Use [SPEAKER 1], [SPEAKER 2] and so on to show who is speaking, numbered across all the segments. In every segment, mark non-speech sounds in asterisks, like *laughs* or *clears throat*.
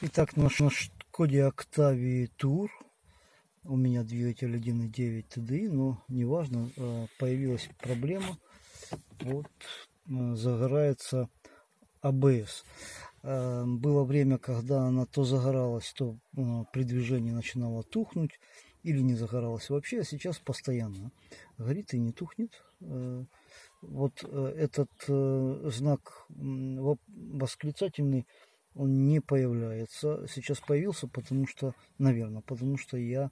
[SPEAKER 1] Итак, наш, наш Коде Octavia Tour. У меня двигатель 1.9 TDI, но неважно, э, появилась проблема. Вот э, загорается ABS. А было время, когда она то загоралась, то при движении начинала тухнуть или не загоралась вообще, а сейчас постоянно горит и не тухнет. Вот этот знак восклицательный он не появляется. Сейчас появился, потому что, наверное, потому что я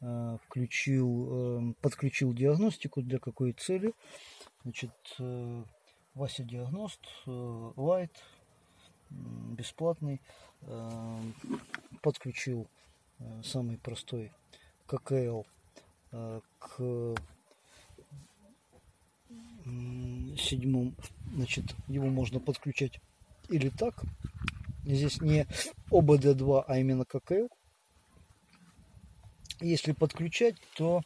[SPEAKER 1] э, включил, э, подключил диагностику для какой цели. Значит, э, Вася Диагност, э, Light, бесплатный, э, подключил э, самый простой ККЛ э, к седьмому, значит, его можно подключать или так, Здесь не ОБД2, а именно ККЛ. Если подключать, то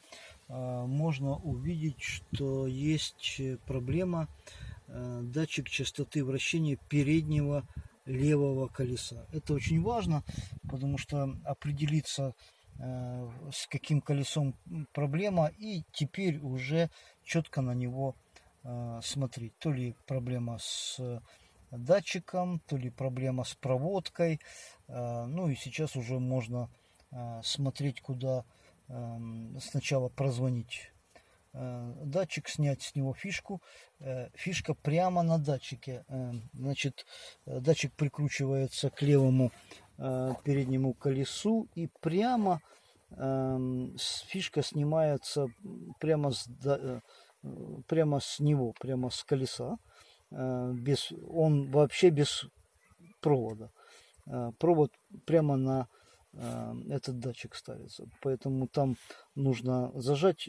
[SPEAKER 1] э, можно увидеть, что есть проблема э, датчик частоты вращения переднего левого колеса. Это очень важно, потому что определиться э, с каким колесом проблема и теперь уже четко на него смотреть. То ли проблема с датчиком, то ли проблема с проводкой. А, ну и сейчас уже можно а, смотреть, куда эм, сначала прозвонить э, датчик, снять с него фишку. Э, фишка прямо на датчике. Э, значит, датчик прикручивается к левому переднему колесу и прямо эм, фишка снимается прямо с, прямо с него, прямо с колеса. Э, без, он вообще без провода. Э, провод прямо на э, этот датчик ставится. Поэтому там нужно зажать,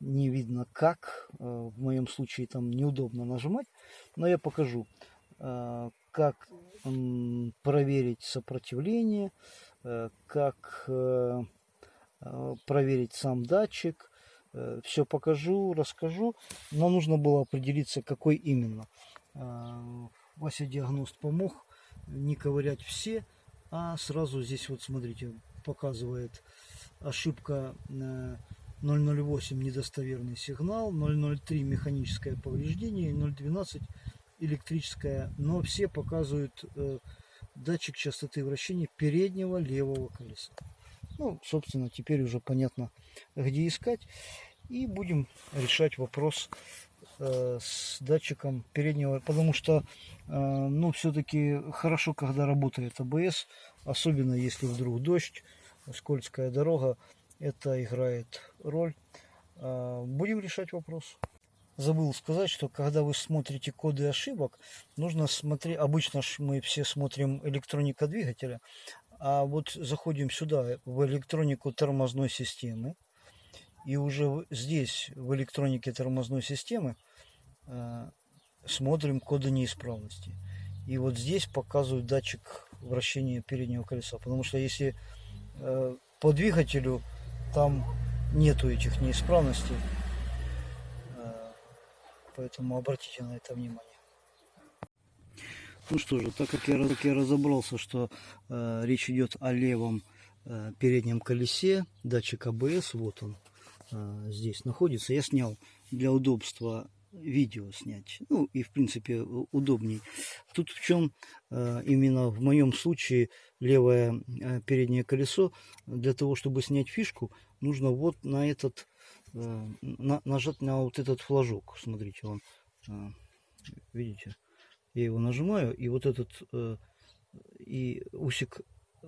[SPEAKER 1] не видно как. В моем случае там неудобно нажимать. Но я покажу, как проверить сопротивление, как проверить сам датчик, все покажу, расскажу. Но нужно было определиться, какой именно. Э, Вася диагност помог не ковырять все, а сразу здесь вот смотрите, показывает ошибка 008 недостоверный сигнал, 003 механическое повреждение, 012 электрическое, но все показывают э, датчик частоты вращения переднего левого колеса. Ну, собственно, теперь уже понятно, где искать. И будем решать вопрос э, с датчиком переднего, потому что, э, ну, все-таки хорошо, когда работает АБС, особенно если вдруг дождь, скользкая дорога, это играет роль. Э, будем решать вопрос. Забыл сказать, что когда вы смотрите коды ошибок, нужно смотреть, обычно мы все смотрим электроника двигателя, а вот заходим сюда, в электронику тормозной системы. И уже здесь, в электронике тормозной системы, э, смотрим коды неисправности. И вот здесь показывают датчик вращения переднего колеса. Потому что если э, по двигателю там нету этих неисправностей, э, поэтому обратите на это внимание. Ну что же, так как я, как я разобрался, что э, речь идет о левом э, переднем колесе, датчик АБС, вот он э, здесь находится, я снял для удобства видео снять. Ну и в принципе удобней. Тут в чем э, именно в моем случае левое э, переднее колесо, для того чтобы снять фишку, нужно вот на этот, э, на, нажать на вот этот флажок. Смотрите, он, э, видите, я его нажимаю, и вот этот э, и усик э,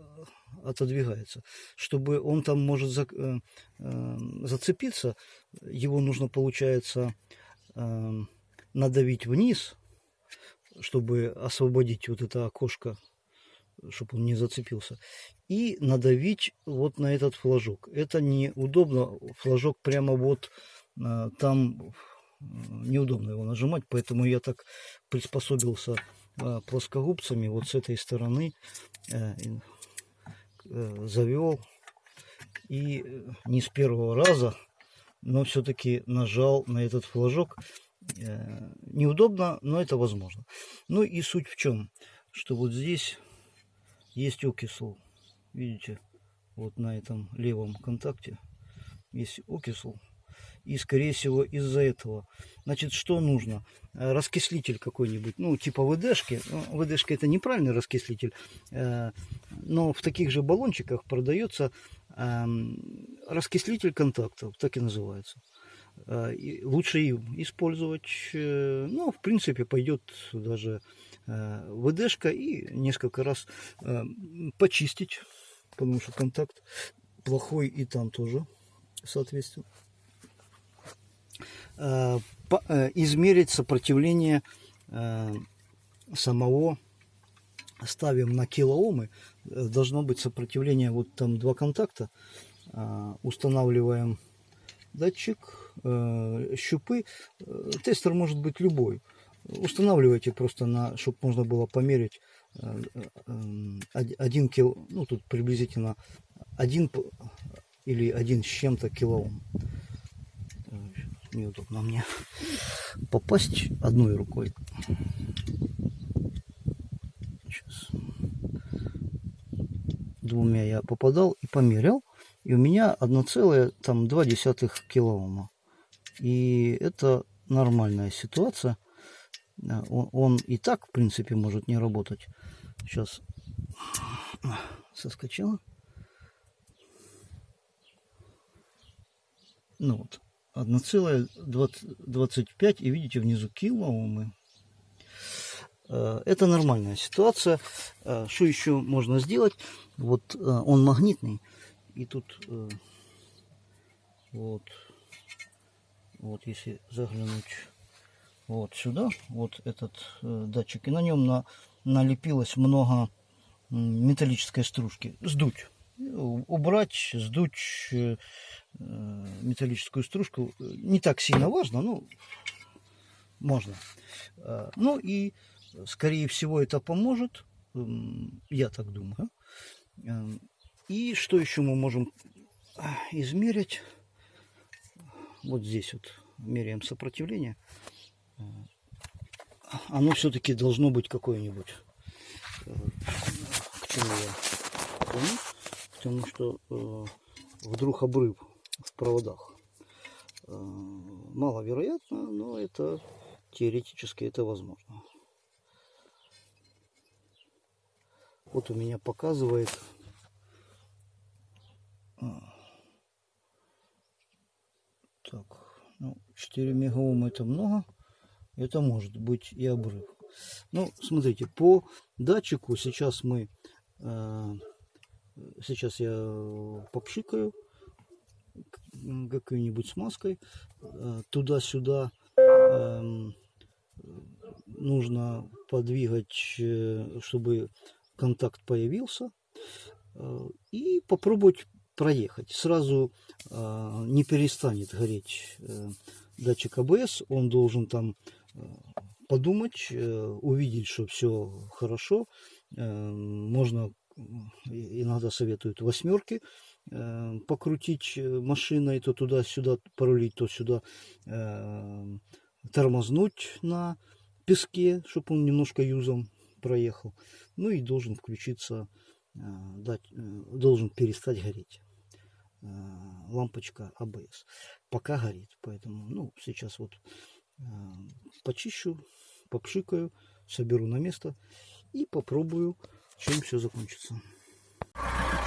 [SPEAKER 1] отодвигается. Чтобы он там может за, э, э, зацепиться, его нужно, получается, э, надавить вниз, чтобы освободить вот это окошко, чтобы он не зацепился. И надавить вот на этот флажок. Это неудобно. Флажок прямо вот э, там неудобно его нажимать, поэтому я так приспособился а, плоскогубцами вот с этой стороны э, э, завел и э, не с первого раза, но все-таки нажал на этот флажок. Неудобно, но это возможно. Ну и суть в чем, что вот здесь есть окисл. Видите, вот на этом левом контакте есть окисл. И, скорее всего, из-за этого. Значит, что нужно? Э, раскислитель какой-нибудь, ну, типа ВДшки. Ну, ВДшка это неправильный раскислитель, э, но в таких же баллончиках продается эм, раскислитель контактов, так и называется. Э, лучше использовать, ну, в принципе, пойдет даже ВДшка и несколько раз почистить, потому что контакт плохой и там тоже, соответственно. Э, э, измерить сопротивление э, самого ставим на килоомы должно быть сопротивление вот там два контакта. Устанавливаем датчик щупы. Тестер может быть любой. Устанавливайте просто на чтобы можно было померить один кило ну тут приблизительно один или один с чем-то килоом неудобно мне попасть одной рукой. Сейчас. Двумя я попадал и померял. И у меня 1,2 килоома. И это нормальная ситуация. Он, он и так, в принципе, может не работать. Сейчас соскочила. Ну вот, 1,25 и видите внизу килоомы. Э, это нормальная ситуация. Э, что еще можно сделать? Вот э, он магнитный. И тут вот, вот если заглянуть вот сюда, вот этот датчик, и на нем на, налепилось много металлической стружки. Сдуть убрать, сдуть э, металлическую стружку не так сильно важно, но можно. А, ну и, скорее всего, это поможет, я так думаю. И что еще мы можем измерить? Вот здесь вот меряем сопротивление. Оно все-таки должно быть какое-нибудь. Э, к чему я помню потому что э, вдруг обрыв в проводах. Э, маловероятно, но это теоретически это возможно. Вот у меня показывает а, так, ну, 4 мегаома это много. Это может быть и обрыв. Ну, смотрите, по датчику сейчас мы э, Сейчас я попшикаю какой-нибудь смазкой. Э, туда-сюда эм, нужно подвигать, э, чтобы контакт появился. Э, и попробовать проехать. Сразу не перестанет гореть датчик АБС. Он должен там подумать, увидеть, что все хорошо. Можно иногда советуют восьмерки э, покрутить э, машиной, то туда-сюда порулить, то сюда э, тормознуть на песке, чтобы он немножко юзом проехал. Ну и должен включиться, дать, должен перестать гореть лампочка АБС. Пока горит, поэтому, ну, сейчас вот почищу, попшикаю, соберу на место и попробую чем все закончится.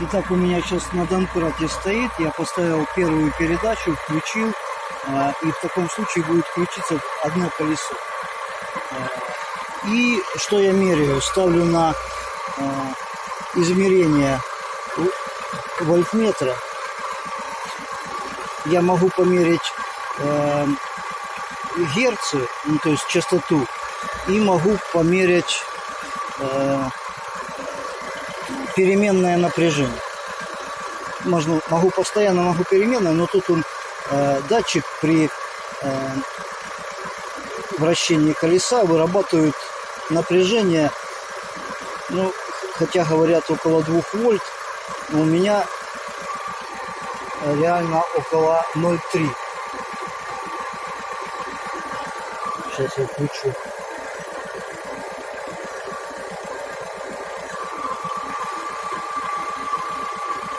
[SPEAKER 1] Итак, у меня сейчас на домкрате стоит. Я поставил первую передачу, включил. А, и в таком случае будет включиться одно колесо. А, и что я меряю? Ставлю на а, измерение вольтметра. Я могу померить герцы, ну, то есть частоту, и могу померить переменное напряжение. Можно, могу постоянно, могу переменное, но тут он э, датчик при э, вращении колеса вырабатывает напряжение, ну, хотя говорят около 2 вольт, но у меня реально около 0,3. Сейчас я включу.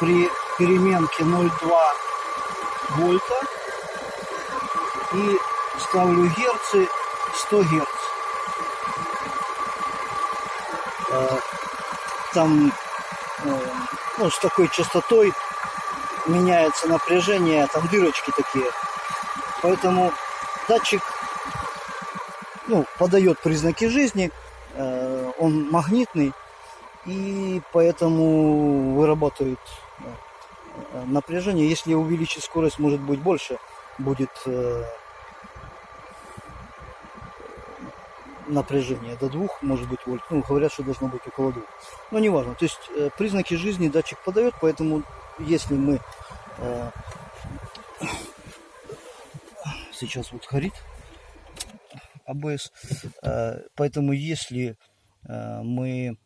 [SPEAKER 1] При переменке 0,2 вольта и ставлю герцы 100 герц. Э, там э, ну, с такой частотой меняется напряжение, там дырочки такие. Поэтому датчик ну, подает признаки жизни, э, он магнитный, и поэтому вырабатывает напряжение. Если увеличить скорость, может быть больше, будет э, напряжение до двух, может быть вольт. Ну, говорят, что должно быть около двух. Но не важно. То есть признаки жизни датчик подает, поэтому если мы сейчас вот горит АБС. Э, поэтому если э, мы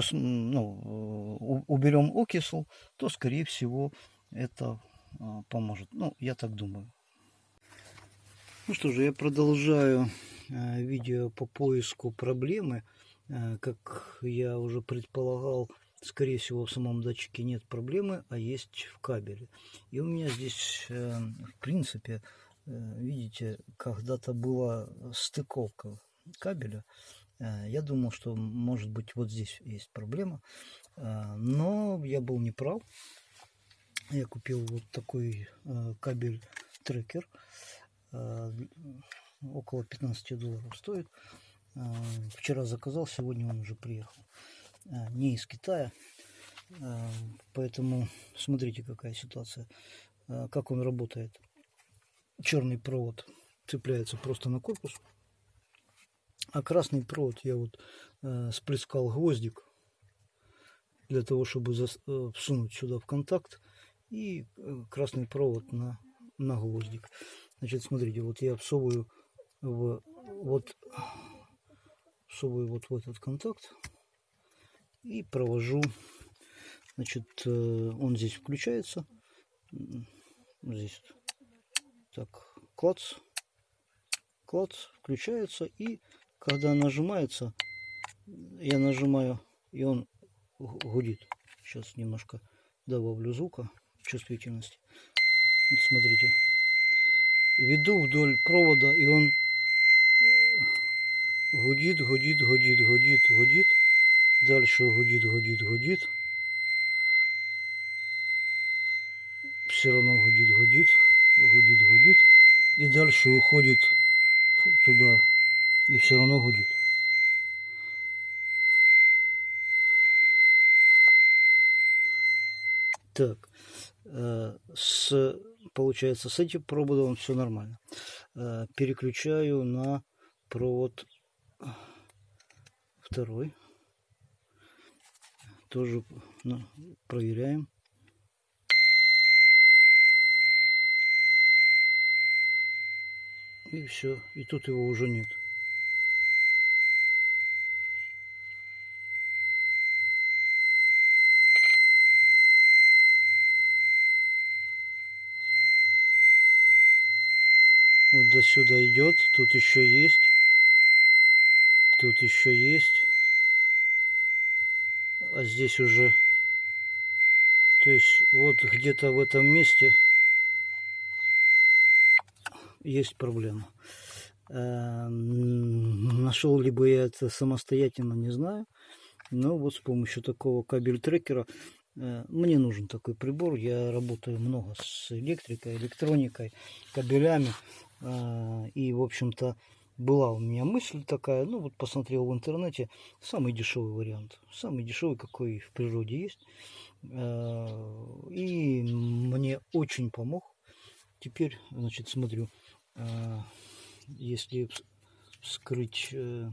[SPEAKER 1] все ну, уберем окисл, то скорее всего это э, поможет. Ну, я так думаю. Ну что же, я продолжаю видео по поиску проблемы. Как я уже предполагал, скорее всего, в самом датчике нет проблемы, а есть в кабеле. И у меня здесь, в принципе, Э, видите, когда-то была стыковка кабеля. Э, я думал, что может быть вот здесь есть проблема. Э, но я был неправ. Я купил вот такой кабель трекер. Около 15 долларов стоит. Вчера заказал, сегодня он уже приехал. Не из Китая. Поэтому смотрите, какая ситуация. Как он работает черный провод цепляется просто на корпус. А красный провод я вот э, сплескал гвоздик для того, чтобы зас, э, всунуть сюда в контакт. И э, красный провод на, на гвоздик. Значит, смотрите, вот я всовываю в, вот, всовываю вот в этот контакт и провожу. Значит, э, он здесь включается. Здесь так, клац, клац, включается, и когда нажимается, я нажимаю, и он гудит. Сейчас немножко добавлю звука, чувствительности. Вот смотрите. Веду вдоль провода, и он гудит, гудит, гудит, гудит, гудит. Дальше гудит, гудит, гудит. Все равно гудит, гудит гудит, гудит, и дальше уходит туда, и все равно гудит. Так, э, с, получается, с этим проводом все нормально. Э, переключаю на провод второй. Тоже ну, проверяем. И все. И тут его уже нет. Вот до сюда идет. Тут еще есть. Тут еще есть. А здесь уже... То есть вот где-то в этом месте есть проблема. Эм, нашел ли бы я это самостоятельно, не знаю. Но вот с помощью такого кабель-трекера э, мне нужен такой прибор. Я работаю много с электрикой, электроникой, кабелями. Э, и, в общем-то, была у меня мысль такая, ну вот посмотрел в интернете, самый дешевый вариант, самый дешевый, какой в природе есть. Э, и мне очень помог. Теперь, значит, смотрю, а, если вскрыть э,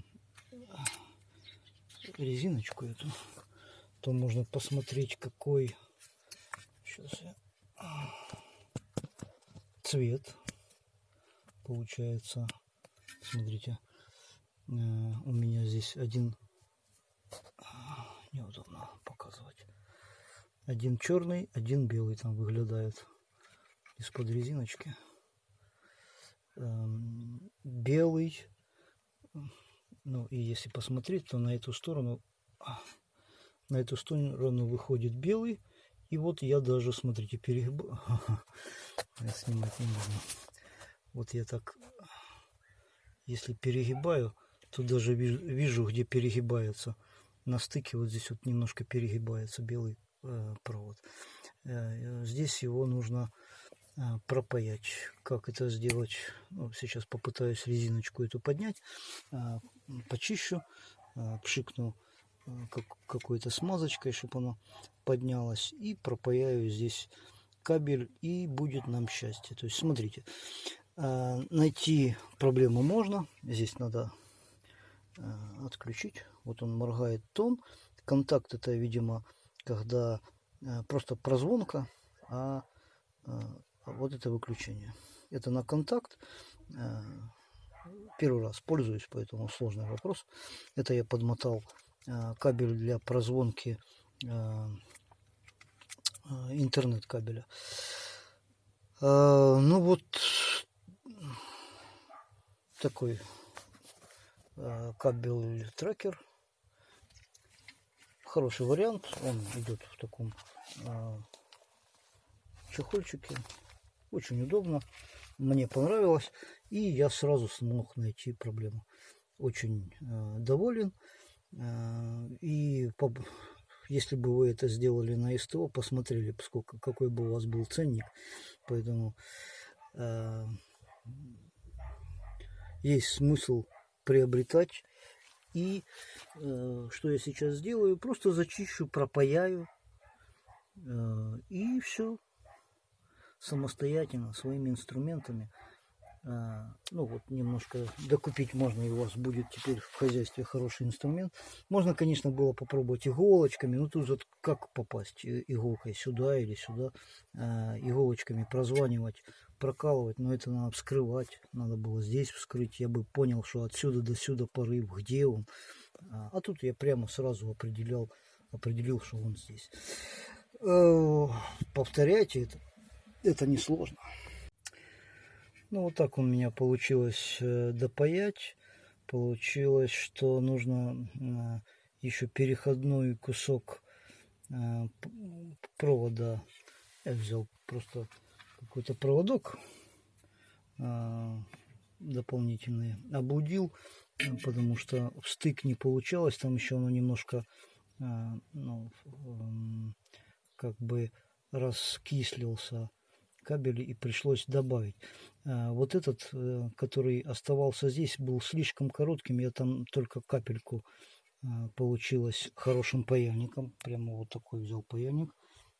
[SPEAKER 1] резиночку эту, то можно посмотреть, какой сейчас я, цвет получается. Смотрите, э, у меня здесь один неудобно показывать. Один черный, один белый там выглядает из-под резиночки. Эм, белый. Ну и если посмотреть, то на эту сторону на эту сторону выходит белый. И вот я даже, смотрите, перегибаю. *laughs* Я снимать не нужно. Вот я так, если перегибаю, то даже вижу, где перегибается. На стыке вот здесь вот немножко перегибается белый э, провод. Э, здесь его нужно э, пропаять. Как это сделать? Ну, сейчас попытаюсь резиночку эту поднять. Э, почищу, э, пшикну как, какой-то смазочкой, чтобы оно поднялось. И пропаяю здесь кабель и будет нам счастье. То есть смотрите, э, найти проблему можно. Здесь надо э, отключить. Вот он моргает тон. Контакт это, видимо, когда э, просто прозвонка, а вот это выключение. Это на контакт. Первый раз пользуюсь, поэтому сложный вопрос. Это я подмотал кабель для прозвонки Э, интернет кабеля. Ну вот такой кабель трекер. Хороший вариант. Он идет в таком чехольчике. Очень удобно. Мне понравилось. И я сразу смог найти проблему. Очень доволен. И если бы вы это сделали на СТО, посмотрели, сколько, какой бы у вас был ценник. Поэтому э, есть смысл приобретать. И э, что я сейчас сделаю? Просто зачищу, пропаяю. Э, и все. Самостоятельно, своими инструментами. А, ну вот немножко докупить можно и у вас будет теперь в хозяйстве хороший инструмент. Можно конечно было попробовать иголочками но тут вот как попасть иголкой сюда или сюда а, иголочками прозванивать прокалывать но это надо вскрывать надо было здесь вскрыть. Я бы понял что отсюда до сюда порыв где он. А, а тут я прямо сразу определял определил что он здесь. Э, повторяйте это это несложно ну, вот так у меня получилось э, допаять. Получилось, что нужно э, еще переходной кусок э, провода. Я взял просто какой-то проводок дополнительный. Облудил, потому что стык не получалось. Там еще оно немножко ну, как бы раскислился кабель и пришлось добавить. А, вот этот, э, который оставался здесь, был слишком коротким. Я там только капельку а, получилось хорошим паяльником. Прямо вот такой взял паяльник.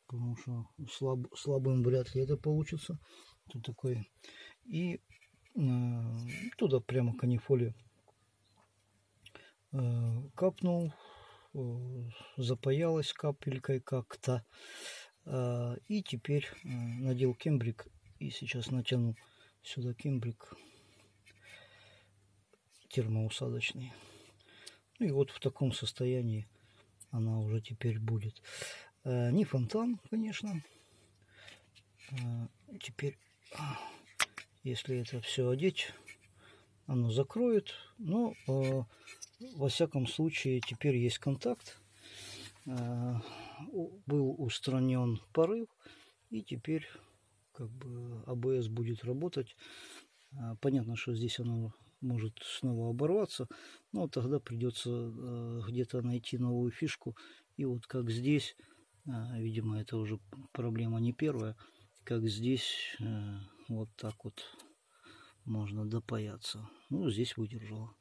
[SPEAKER 1] Потому что слаб, слабым вряд ли это получится. Тут такой. И э, туда прямо канифоли капнул. Э, запаялась капелькой как-то. Э, и теперь надел кембрик. И сейчас натяну Сюда кембрик термоусадочный. Ну и вот в таком состоянии она уже теперь будет. Э, не фонтан, конечно. Э, теперь, если это все одеть, оно закроет. Но, во всяком случае, теперь есть контакт. Э, был устранен порыв. И теперь как бы АБС будет работать. А, понятно, что здесь оно может снова оборваться, но тогда придется э, где-то найти новую фишку. И вот как здесь, а, видимо, это уже проблема не первая, как здесь э, вот так вот можно допаяться. Ну, здесь выдержала.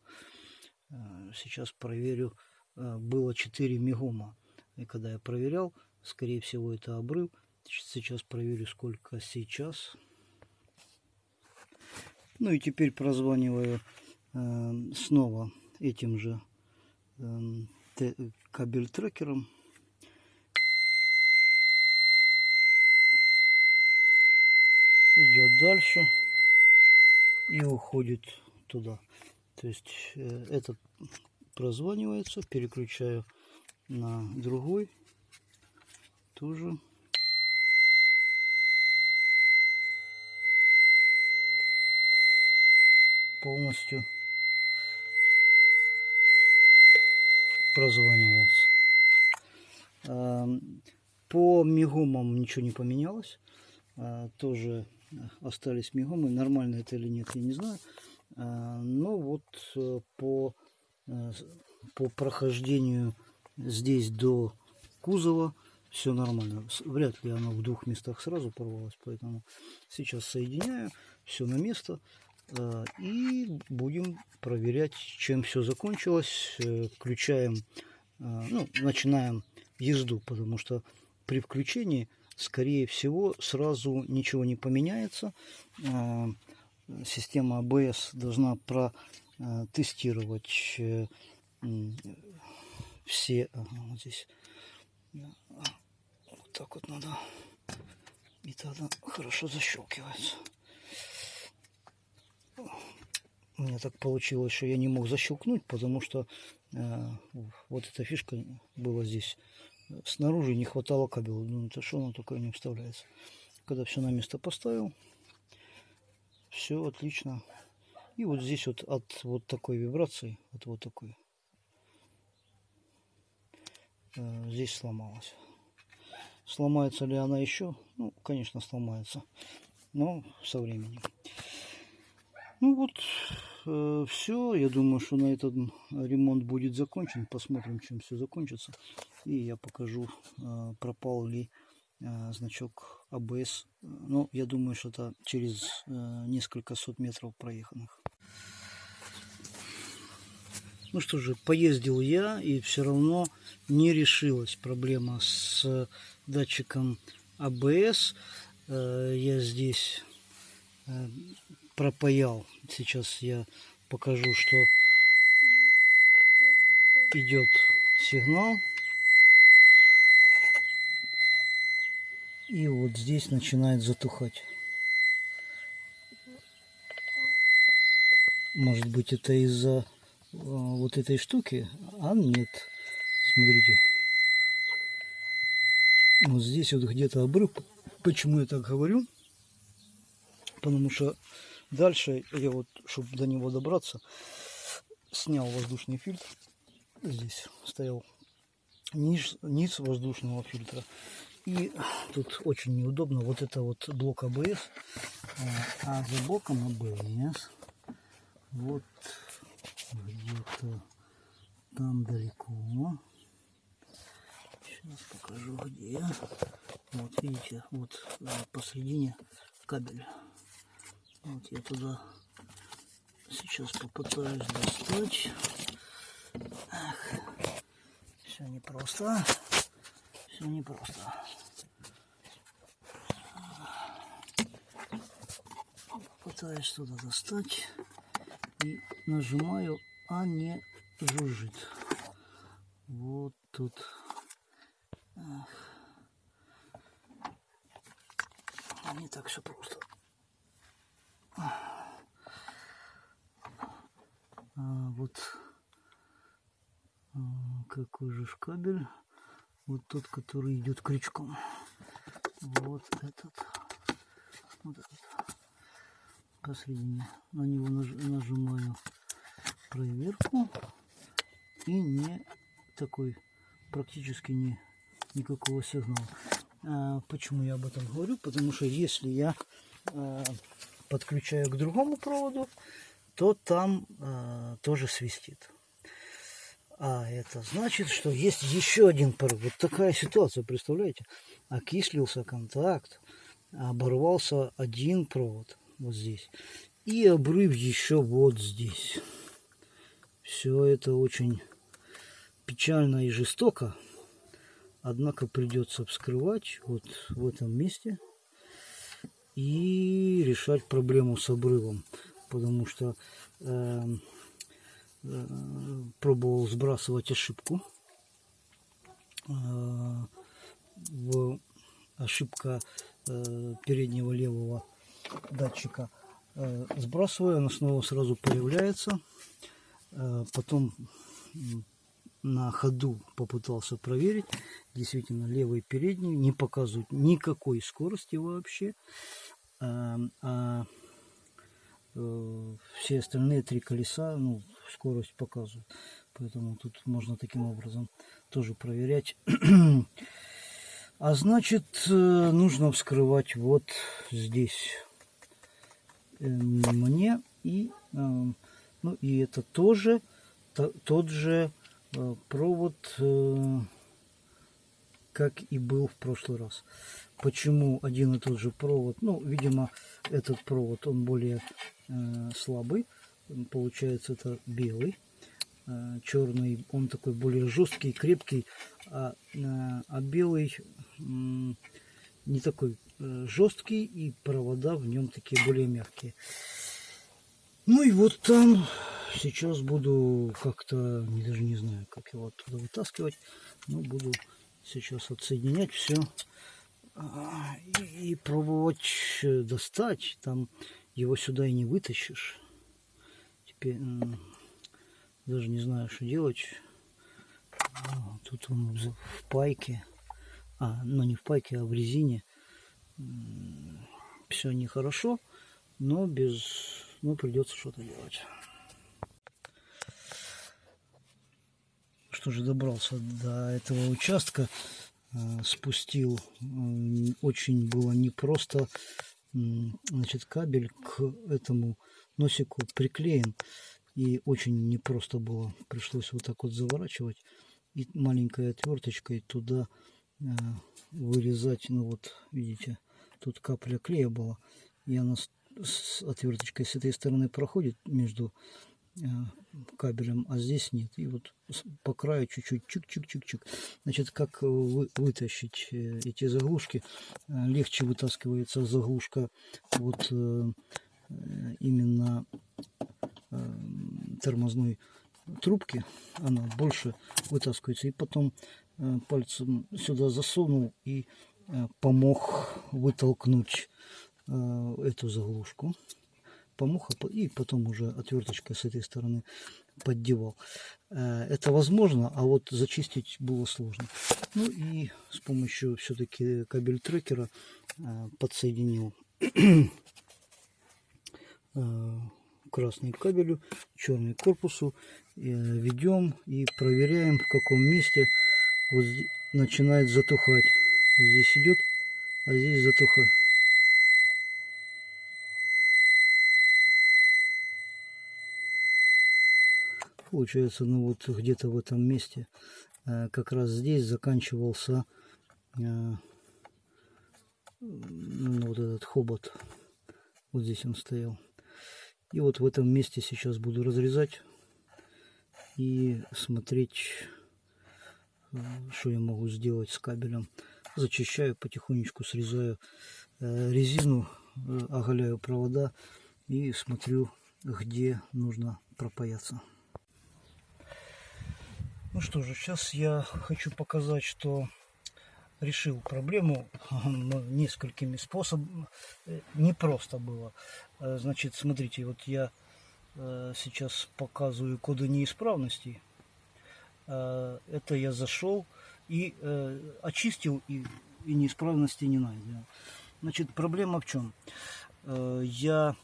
[SPEAKER 1] Э, сейчас проверю. Было 4 мегома. И когда я проверял, скорее всего, это обрыв. Сейчас проверю, сколько сейчас. Ну и теперь прозваниваю э, снова этим же э, кабель трекером. Идет дальше и уходит туда. То есть э, этот прозванивается, переключаю на другой тоже. полностью прозванивается. Эм, По мигомам ничего не поменялось. Э, Тоже остались мигомы. Нормально это или нет, я не знаю. Э, Но вот э, по, э, по прохождению здесь до кузова все нормально. Вряд ли оно в двух местах сразу порвалось, поэтому сейчас соединяю, все на место. э, И будем проверять, чем все закончилось. Э, Включаем, э, ну, начинаем езду, потому что при включении, скорее всего, сразу ничего не поменяется. Система ABS должна протестировать все... ага, вот здесь. А, Вот так вот надо. И тогда хорошо защелкивается. У меня так получилось, что я не мог защелкнуть, потому что э, вот эта фишка была здесь. Снаружи не хватало кабеля. Ну, это что оно такое не вставляется. Когда все на место поставил, все отлично. И вот здесь вот от вот такой вибрации, от вот такой, здесь сломалась. Сломается ли она еще? Ну, конечно, сломается. Но со временем. Ну вот, все. Я думаю, что на этот ремонт будет закончен. Посмотрим, чем все закончится. И я покажу, э, пропал ли э, значок АБС. Ну, я думаю, что это через э, несколько сот метров проеханных. Ну что же, поездил я, и все равно не решилась проблема с датчиком АБС. Э, Я здесь э, пропаял. Сейчас я покажу, что идет сигнал. И вот здесь начинает затухать. Может быть это из-за вот этой штуки? А нет. Смотрите. Вот здесь вот где-то обрыв. Почему я так говорю? Потому что дальше я вот, чтобы до него добраться, снял воздушный фильтр. Здесь стоял низ, низ воздушного фильтра. И тут очень неудобно. Вот это вот блок АБС. А за блоком АБС вот где-то там далеко. Сейчас покажу где. Вот видите, вот э, посередине кабель. Вот я туда сейчас попытаюсь достать. Все непросто. Все непросто. Пытаюсь туда достать и нажимаю, а не жужжит. Вот тут. Ах. Не так все просто. А, вот а, какой же кабель. Вот тот, который идет крючком. Вот этот. Вот этот. Посредине. На него наж- нажимаю проверку. И не такой практически не никакого сигнала. А, почему я об этом говорю? Потому что если я а, подключаю к другому проводу, то там а, тоже свистит. А это значит, что есть еще один порыв. Вот такая ситуация, представляете? Окислился контакт, оборвался один провод вот здесь. И обрыв еще вот здесь. Все это очень печально и жестоко. Однако придется вскрывать вот в этом месте и решать проблему с обрывом. Потому что э, э, пробовал сбрасывать ошибку. Э, в ошибка э, переднего левого датчика. Э, сбрасываю, она снова сразу появляется. Э, потом на ходу попытался проверить. Действительно, левый передний не показывает никакой скорости вообще. А, а э, все остальные три колеса, ну, скорость показывают. Поэтому тут можно таким образом тоже проверять. *clears throat* А значит, э, нужно вскрывать вот здесь э, мне и э, ну и это тоже тот же провод как и был в прошлый раз. Почему один и тот же провод? Ну видимо этот провод он более слабый. Получается это белый. Э, черный, он такой более жесткий, крепкий, а, э, а белый не такой э, жесткий, и провода в нем такие более мягкие. Ну и вот там сейчас буду как-то, даже не знаю, как его оттуда вытаскивать, но буду сейчас отсоединять все а, и, пробовать достать. Там его сюда и не вытащишь. Теперь даже не знаю, что делать. Тут он в пайке. А, ну не в пайке, а в резине. Все нехорошо, но без... Ну, придется что-то делать. Что же, добрался до этого участка. Э, спустил. Очень было непросто. Значит, кабель к этому носику приклеен. И очень непросто было. Пришлось вот так вот заворачивать. И маленькой отверточкой туда э, вырезать. Ну вот, видите, тут капля клея была. И она с, отверточкой с этой стороны проходит между э, кабелем, а здесь нет. И вот по краю чуть-чуть чик-чик-чик-чик. Значит, как вы, вытащить э, эти заглушки? Э, легче вытаскивается заглушка вот э, именно тормозной трубки, она больше вытаскивается. И потом э, пальцем сюда засунул и э, помог вытолкнуть э, эту заглушку. Помог, а и потом уже отверточкой с этой стороны поддевал. Это возможно, а вот зачистить было сложно. Ну и с помощью все-таки кабель трекера подсоединил *clears throat* красный кабелю, черный корпусу. Э, Ведем и проверяем, в каком месте вот начинает затухать. Здесь идет, а здесь затухает. Получается, ну вот где-то в этом месте, э, как раз здесь заканчивался э, ну, вот этот хобот. Вот здесь он стоял. И вот в этом месте сейчас буду разрезать и смотреть, э, что я могу сделать с кабелем. Зачищаю, потихонечку срезаю э, резину, э, оголяю провода и смотрю, где нужно пропаяться. Ну что же, сейчас я хочу показать, что решил проблему несколькими способами. Не просто было. Э, значит, смотрите, вот я э, сейчас показываю коды неисправностей. Э, это я зашел и очистил, и, и неисправности не найдено. Значит, проблема в чем? Я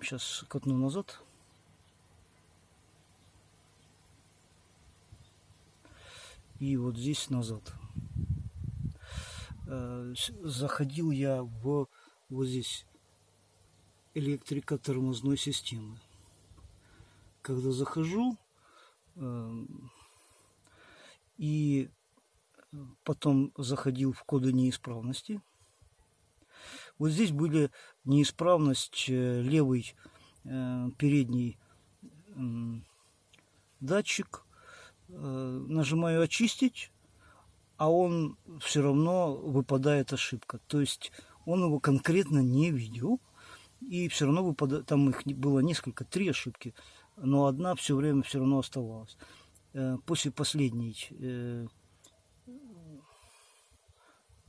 [SPEAKER 1] сейчас катну назад. И вот здесь назад. Заходил я в вот здесь электрика тормозной системы. Когда захожу э, и потом заходил в коды неисправности, вот здесь были неисправность э, левый э, передний э, датчик. Э, нажимаю очистить, а он все равно выпадает ошибка. То есть он его конкретно не видел и все равно выпадает, там их было несколько, три ошибки, но одна все время все равно оставалась. Э, после последней э,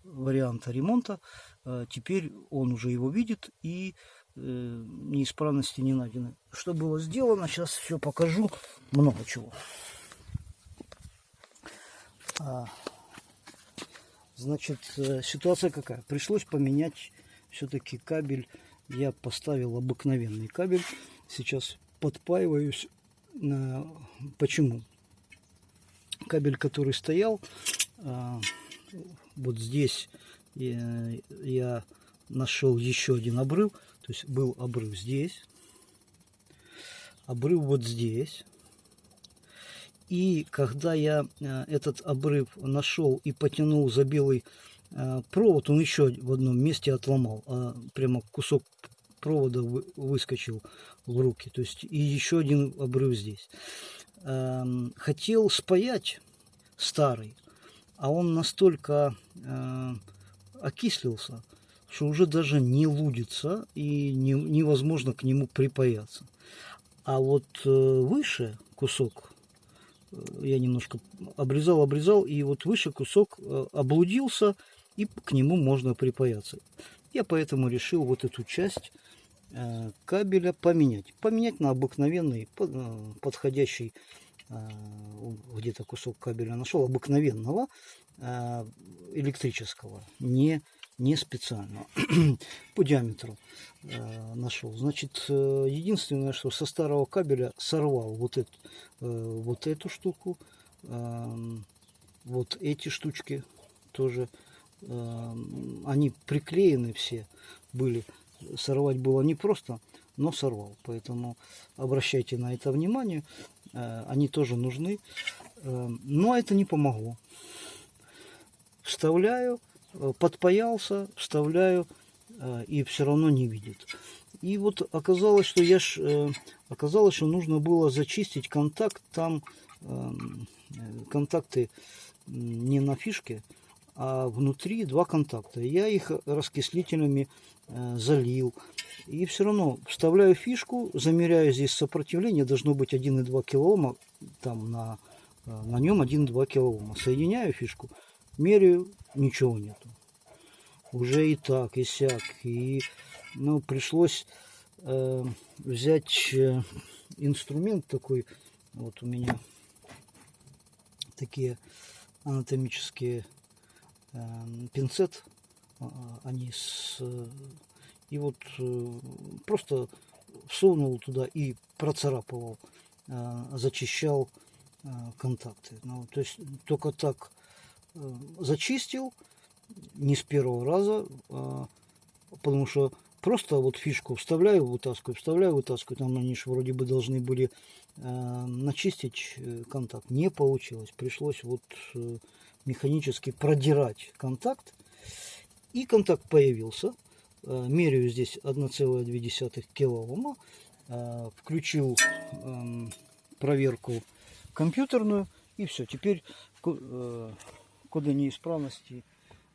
[SPEAKER 1] варианта ремонта, э, теперь он уже его видит и неисправности не найдены. Что было сделано, сейчас все покажу, много чего. А, значит, ситуация какая? Пришлось поменять все-таки кабель я поставил обыкновенный кабель. Сейчас подпаиваюсь. Почему? Кабель, который стоял, а, вот здесь я, я нашел еще один обрыв. То есть был обрыв здесь, обрыв вот здесь. И когда я э, этот обрыв нашел и потянул за белый э, провод, он еще в одном месте отломал. А прямо кусок провода выскочил в руки. То есть и еще один обрыв здесь. Эм, хотел спаять старый, а он настолько э, окислился, что уже даже не лудится и не, невозможно к нему припаяться. А вот выше кусок я немножко обрезал, обрезал, и вот выше кусок э, облудился, и к нему можно припаяться. Я поэтому решил вот эту часть э, кабеля поменять. Поменять на обыкновенный, э, подходящий, где-то кусок кабеля нашел, обыкновенного электрического, не не специально, *clears throat* по диаметру э, нашел. Значит, э, единственное, что со старого кабеля сорвал вот, эту, э, вот эту штуку, э, вот эти штучки тоже, э, они приклеены все были. Сорвать было непросто, но сорвал. Поэтому обращайте на это внимание, э, они тоже нужны. Э, но это не помогло. Вставляю Э, подпаялся, вставляю, и все равно не видит. И вот оказалось, что я ж, оказалось, что нужно было зачистить контакт, там эм, контакты не на фишке, а внутри два контакта. Я их раскислителями залил. И все равно вставляю фишку, замеряю здесь сопротивление, должно быть 1,2 килоома, там на, на нем 1,2 килоома. Соединяю фишку, меряю, ничего нету. Уже и так, и сяк. И ну, пришлось э, взять э, инструмент такой. Вот у меня такие анатомические э, пинцет. А, они с... И вот э, просто всунул туда и процарапывал, э, зачищал э, контакты. Ну, то есть только так Э, зачистил, не с первого раза, а, потому что просто вот фишку вставляю, вытаскиваю, вставляю, вытаскиваю, там они же вроде бы должны были начистить э, контакт. Не получилось, пришлось вот механически продирать контакт, и контакт появился. Э, меряю здесь 1,2 килоома, э, включил э, проверку компьютерную, и все, теперь э, коды неисправности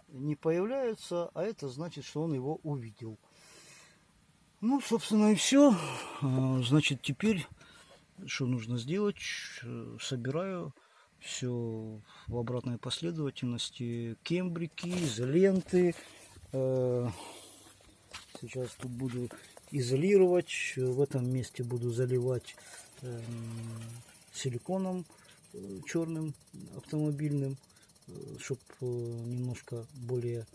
[SPEAKER 1] не появляются, а это значит, что он его увидел. Ну, собственно, и все. Значит, теперь что нужно сделать? Собираю все в обратной последовательности. Кембрики, изоленты. Э, сейчас тут буду изолировать. В этом месте буду заливать эм, силиконом э, черным автомобильным чтобы э, немножко более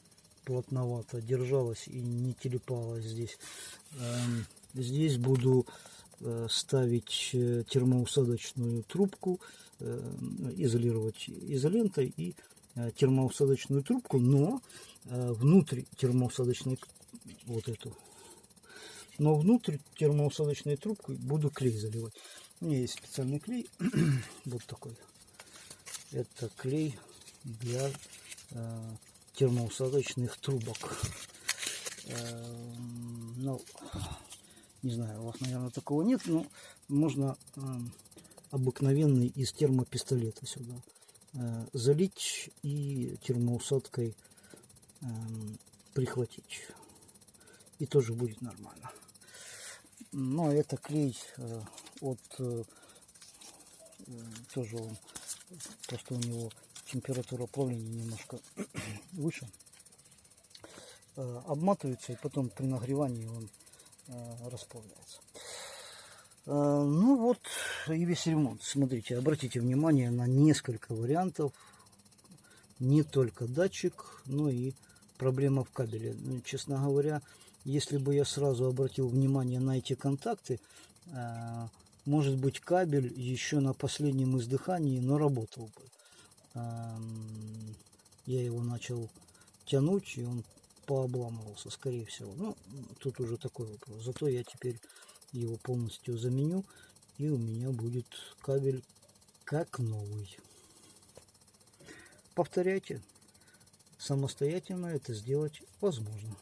[SPEAKER 1] плотновато держалась и не телепалась здесь. Эм, здесь буду ставить термоусадочную трубку, изолировать изолентой и термоусадочную трубку, но внутрь термоусадочной вот эту, но внутрь термоусадочной трубкой буду клей заливать. У меня есть специальный клей, *clears throat* вот такой. Это клей для э, термоусадочных трубок. Э, ну, не знаю, у вас, наверное, такого нет, но можно э, обыкновенный из термопистолета сюда э, залить и термоусадкой э, прихватить. И тоже будет нормально. Но это клей э, от э, тоже он, то, у него температура плавления немножко *clears throat* выше, обматывается и потом при нагревании он расплавляется. Э, ну вот и весь ремонт. Смотрите, обратите внимание на несколько вариантов. Не только датчик, но и проблема в кабеле. Честно говоря, если бы я сразу обратил внимание на эти контакты, э, может быть кабель еще на последнем издыхании, но работал бы. Эм, я его начал тянуть, и он пообламывался, скорее всего. Ну, тут уже такой вопрос. Зато я теперь его полностью заменю, и у меня будет кабель как новый. Повторяйте. Самостоятельно это сделать возможно.